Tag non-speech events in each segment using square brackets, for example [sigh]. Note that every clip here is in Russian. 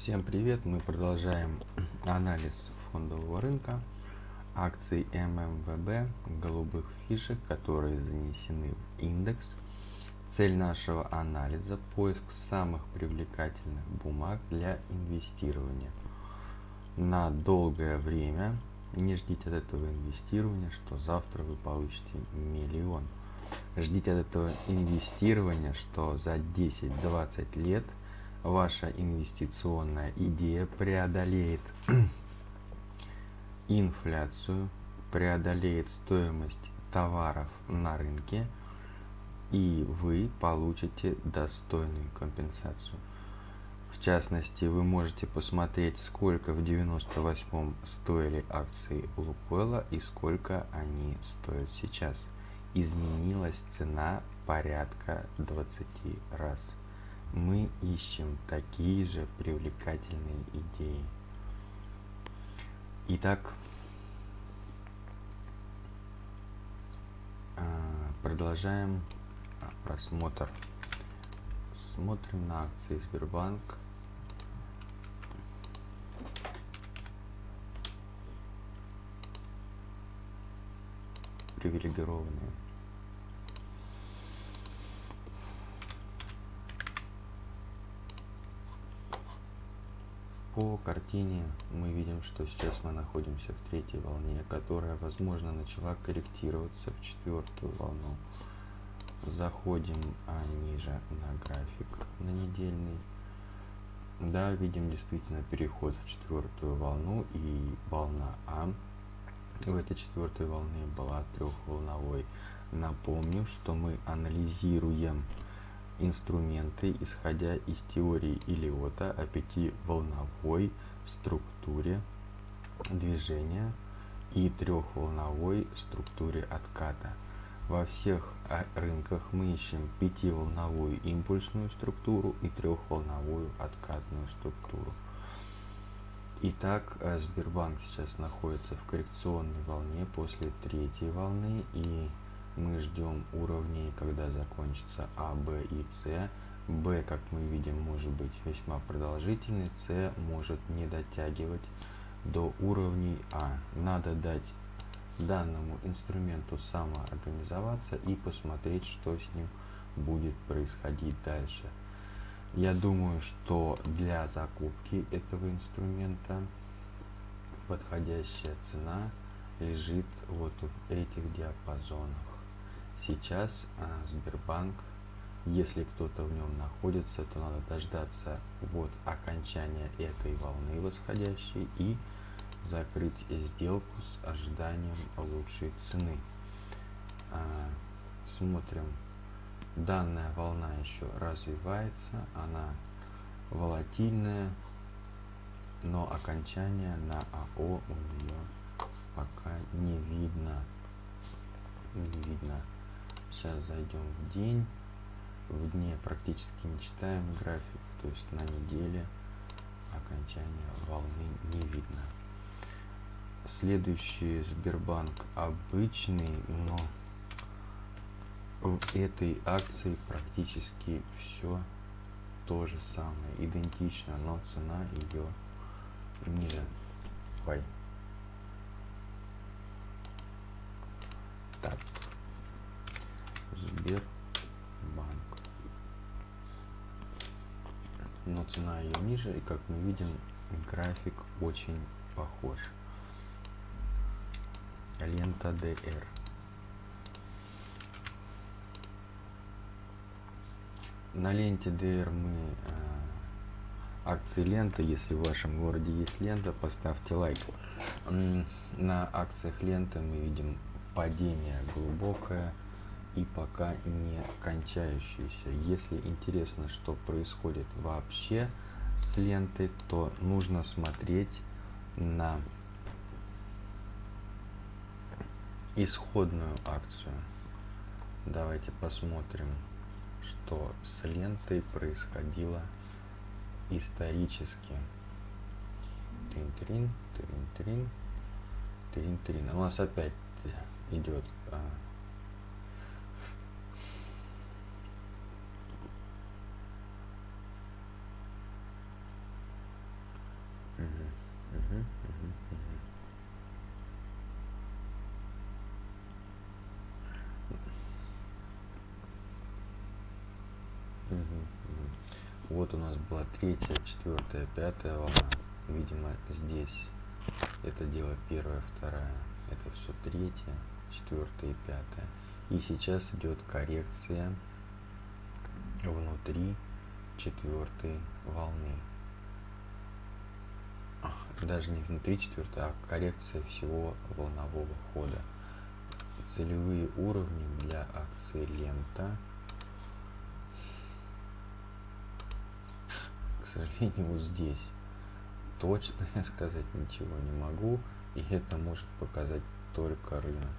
Всем привет! Мы продолжаем [clears throat] анализ фондового рынка акций ММВБ, голубых фишек, которые занесены в индекс. Цель нашего анализа – поиск самых привлекательных бумаг для инвестирования. На долгое время не ждите от этого инвестирования, что завтра вы получите миллион. Ждите от этого инвестирования, что за 10-20 лет – ваша инвестиционная идея преодолеет [clears throat] инфляцию, преодолеет стоимость товаров на рынке, и вы получите достойную компенсацию. В частности, вы можете посмотреть, сколько в 98 стоили акции Лукойла и сколько они стоят сейчас. Изменилась цена порядка 20 раз мы ищем такие же привлекательные идеи. Итак, а, продолжаем просмотр. Смотрим на акции Сбербанк. Привилегированные. По картине мы видим, что сейчас мы находимся в третьей волне, которая, возможно, начала корректироваться в четвертую волну. Заходим а, ниже на график на недельный. Да, видим действительно переход в четвертую волну и волна А в этой четвертой волне была трехволновой. Напомню, что мы анализируем инструменты, исходя из теории Илиота о пятиволновой структуре движения и трехволновой структуре отката. Во всех а, рынках мы ищем пятиволновую импульсную структуру и трехволновую откатную структуру. Итак, э, Сбербанк сейчас находится в коррекционной волне после третьей волны и мы ждем уровней, когда закончится А, Б и С. Б, как мы видим, может быть весьма продолжительный, С может не дотягивать до уровней А. Надо дать данному инструменту самоорганизоваться и посмотреть, что с ним будет происходить дальше. Я думаю, что для закупки этого инструмента подходящая цена лежит вот в этих диапазонах. Сейчас а, Сбербанк, если кто-то в нем находится, то надо дождаться вот окончания этой волны восходящей и закрыть сделку с ожиданием лучшей цены. А, смотрим. Данная волна еще развивается, она волатильная, но окончания на АО у нее пока не видно. Не видно. Сейчас зайдем в день. В дне практически не читаем график, то есть на неделе окончания волны не видно. Следующий Сбербанк обычный, но в этой акции практически все то же самое, идентично, но цена ее ниже. Ой. Так, Сбербанк. Но цена ее ниже, и как мы видим, график очень похож. Лента DR. На ленте DR мы э, акции лента. Если в вашем городе есть лента, поставьте лайк. На акциях ленты мы видим падение глубокое и пока не кончающиеся. Если интересно, что происходит вообще с лентой, то нужно смотреть на исходную акцию. Давайте посмотрим, что с лентой происходило исторически. Трин-трин, трин-трин, трин-трин. У нас опять идет а, Мгм, мгм, мгм. Мгм, мгм. Вот у нас была третья, четвертая, пятая волна. Видимо, здесь это дело первая, вторая. Это все третья, четвертая и пятая. И сейчас идет коррекция внутри четвертой волны. А, Даже не внутри четвертой, а коррекция всего волнового хода. Целевые уровни для акции лента. Сожалению, [laughs] вот здесь точно я сказать ничего не могу. И это может показать только рынок.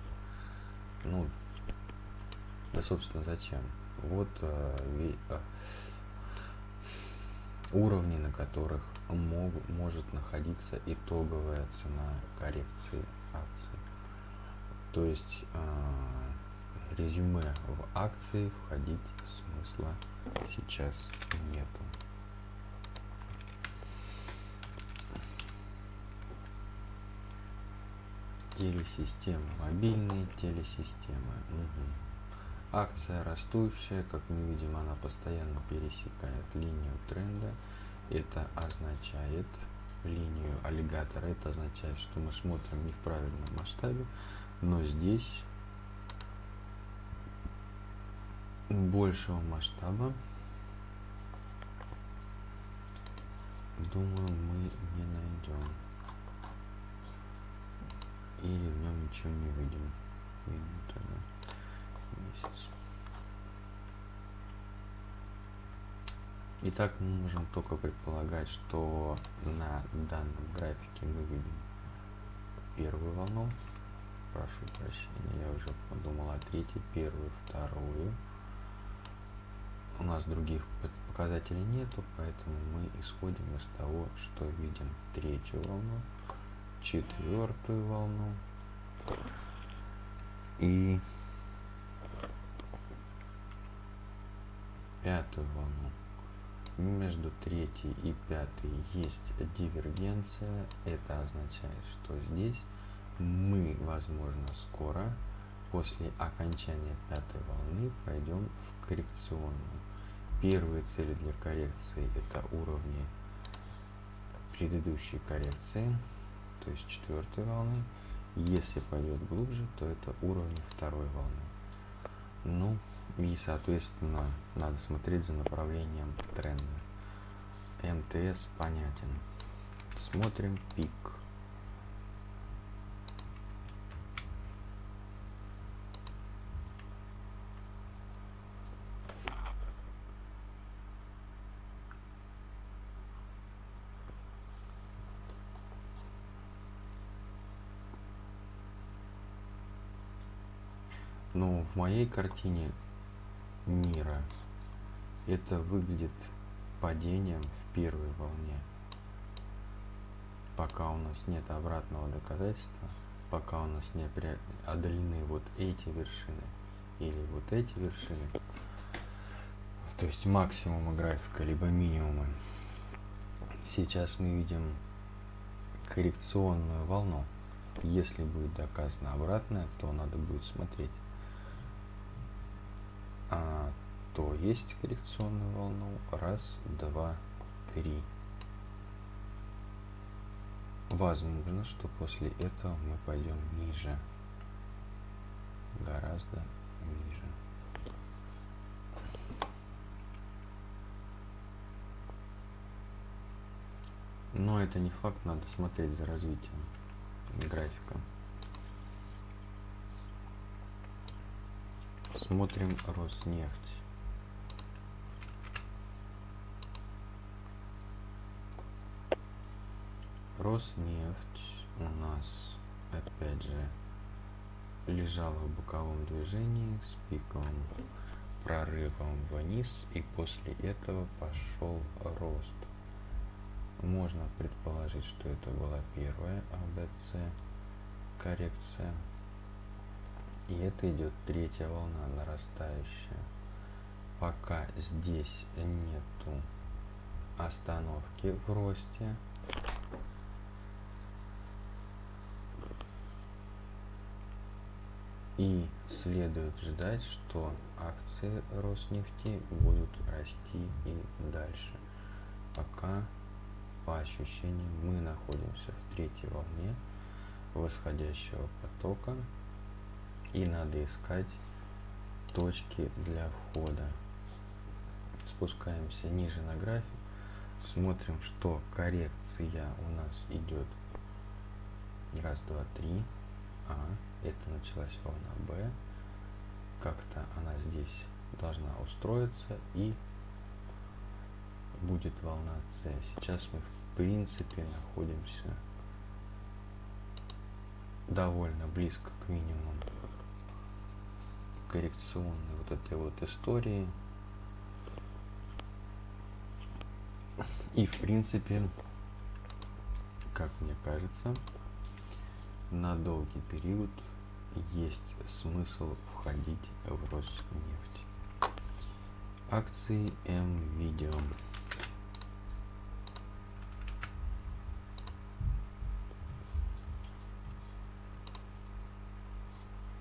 Ну, да, собственно, зачем? Вот э, э, уровни, на которых мог, может находиться итоговая цена коррекции акций. То есть э, резюме в акции входить смысла сейчас нету. Телесистемы, мобильные телесистемы. Мгм. Акция растущая, как мы видим, она постоянно пересекает линию тренда. Это означает линию аллигатора. Это означает, что мы смотрим не в правильном масштабе, но здесь большего масштаба, думаю, мы не найдем. Или в нем ничего не выйдем. Месяц. Итак, мы можем только предполагать, что на данном графике мы видим первую волну. Прошу прощения, я уже подумал о третьей, первую, вторую. У нас других показателей нету, поэтому мы исходим из того, что видим третью волну, четвертую волну и пятую волну. Между третьей и пятой есть дивергенция. Это означает, что здесь мы, возможно, скоро после окончания пятой волны пойдем в коррекционную. Первые цели для коррекции это уровни предыдущей коррекции, то есть четвертой волны. Если пойдет глубже, то это уровни второй волны. Ну, и, соответственно, надо смотреть за направлением тренда. МТС понятен. Смотрим пик. Ну, в моей картине мира это выглядит падением в первой волне. Пока у нас нет обратного доказательства, пока у нас не преодолены вот эти вершины или вот эти вершины, то есть максимумы графика, либо минимумы. Сейчас мы видим коррекционную волну. Если будет доказано обратное, то надо будет смотреть а, то есть коррекционную волну. Раз, два, три. Возможно, что после этого мы пойдем ниже. Гораздо ниже. Но это не факт, надо смотреть за развитием графика. Смотрим Роснефть. Роснефть у нас опять же лежала в боковом движении с пиковым прорывом вниз и после этого пошел рост. Можно предположить, что это была первая АБЦ коррекция. И это идет третья волна нарастающая. Пока здесь нету остановки в росте. И следует ждать, что акции Роснефти будут расти и дальше. Пока, по ощущениям, мы находимся в третьей волне восходящего потока и надо искать точки для входа. Спускаемся ниже на график, смотрим, что коррекция у нас идет раз, два, три. А, это началась волна Б. Как-то она здесь должна устроиться и будет волна С. Сейчас мы в принципе находимся довольно близко к минимуму коррекционной вот этой вот истории. И в принципе, как мне кажется, на долгий период есть смысл входить в Роснефть. Акции М-Видео.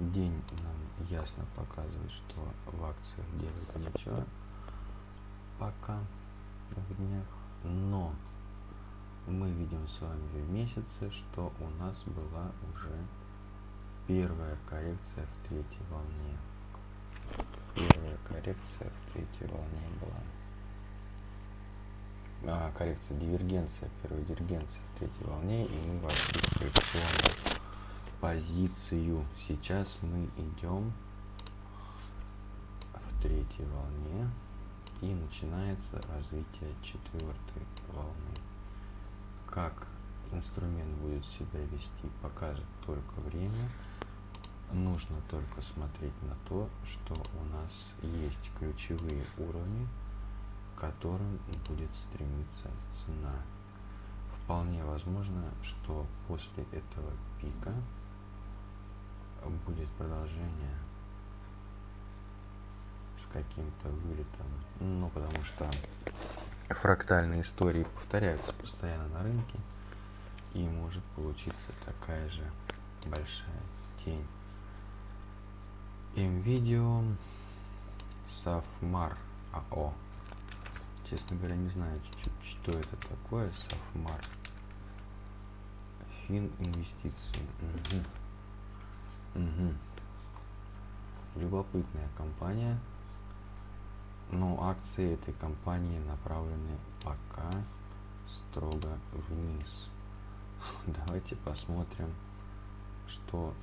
День нам ясно показывает, что в акциях делать нечего пока в днях, но мы видим с вами в месяце, что у нас была уже первая коррекция в третьей волне. Первая коррекция в третьей волне была. А, коррекция, дивергенция, первая дивергенция в третьей волне, и мы вошли в коррекционную позицию. Сейчас мы идем в третьей волне и начинается развитие четвертой волны. Как инструмент будет себя вести, покажет только время. Нужно только смотреть на то, что у нас есть ключевые уровни, к которым будет стремиться цена. Вполне возможно, что после этого пика будет продолжение с каким-то вылетом. Ну, потому что фрактальные истории повторяются постоянно на рынке. И может получиться такая же большая тень. МВидео Сафмар АО. Честно говоря, не знаю, что это такое Сафмар. Фин инвестиции. Угу. Угу. Любопытная компания. Но акции этой компании направлены пока строго вниз. [laughs] Давайте посмотрим, что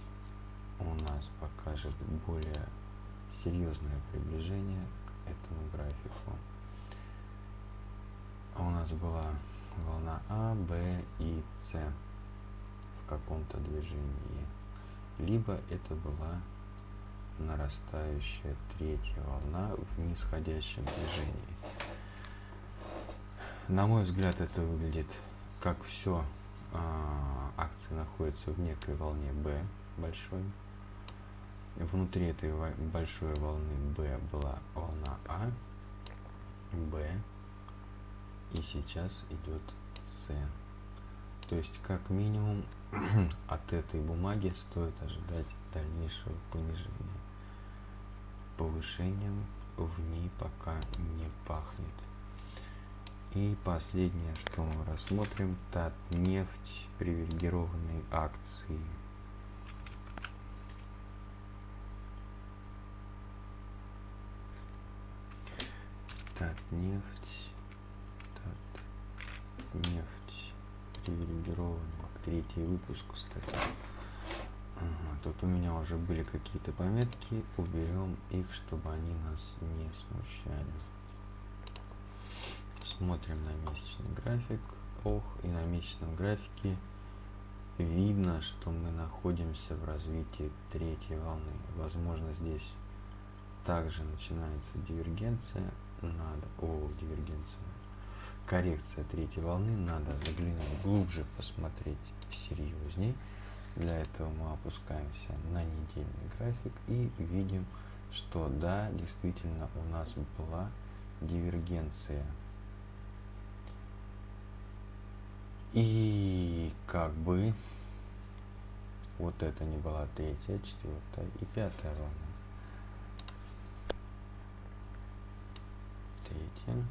у нас покажет более серьезное приближение к этому графику. У нас была волна А, Б и С в каком-то движении. Либо это была нарастающая третья волна в нисходящем движении. На мой взгляд, это выглядит как все а, акции находятся в некой волне B большой. Внутри этой большой волны B была волна А, Б, и сейчас идет С. То есть, как минимум, [clears throat] от этой бумаги стоит ожидать дальнейшего понижения. Повышением в ней пока не пахнет. И последнее, что мы рассмотрим, Татнефть, привилегированные акции. Татнефть, Татнефть, привилегированные. Третий выпуск, кстати. Тут у меня уже были какие-то пометки, уберем их, чтобы они нас не смущали. Смотрим на месячный график. Ох, и на месячном графике видно, что мы находимся в развитии третьей волны. Возможно, здесь также начинается дивергенция. Надо... О, дивергенция. Коррекция третьей волны. Надо заглянуть глубже, посмотреть серьезней. Для этого мы опускаемся на недельный график и видим, что да, действительно у нас была дивергенция И как бы вот это не была третья, четвертая и пятая волна. Третья,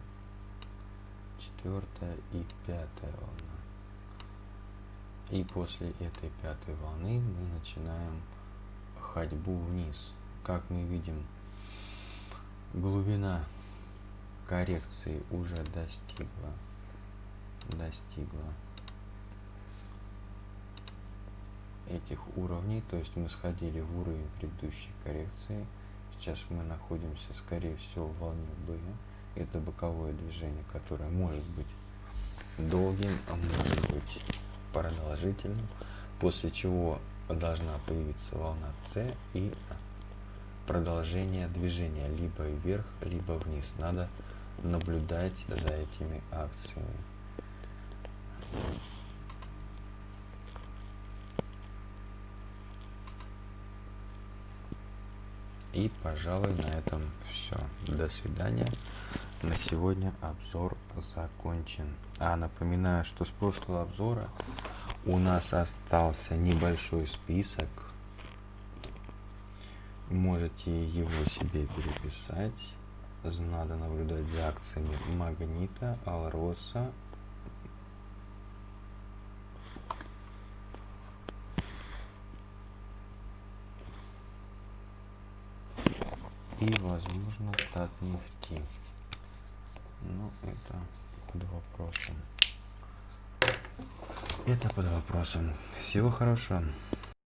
четвертая и пятая волна. И после этой пятой волны мы начинаем ходьбу вниз. Как мы видим, глубина коррекции уже достигла достигла этих уровней то есть мы сходили в уровень предыдущей коррекции сейчас мы находимся скорее всего в волне B это боковое движение которое может быть долгим а может быть продолжительным после чего должна появиться волна C и продолжение движения. Либо вверх либо вниз. Надо наблюдать за этими акциями и, пожалуй, на этом все. До свидания. На сегодня обзор закончен. А напоминаю, что с прошлого обзора у нас остался небольшой список. Можете его себе переписать. Надо наблюдать за акциями Магнита, Алроса, и возможно Татнефти. Но это под вопросом. Это под вопросом. Всего хорошего.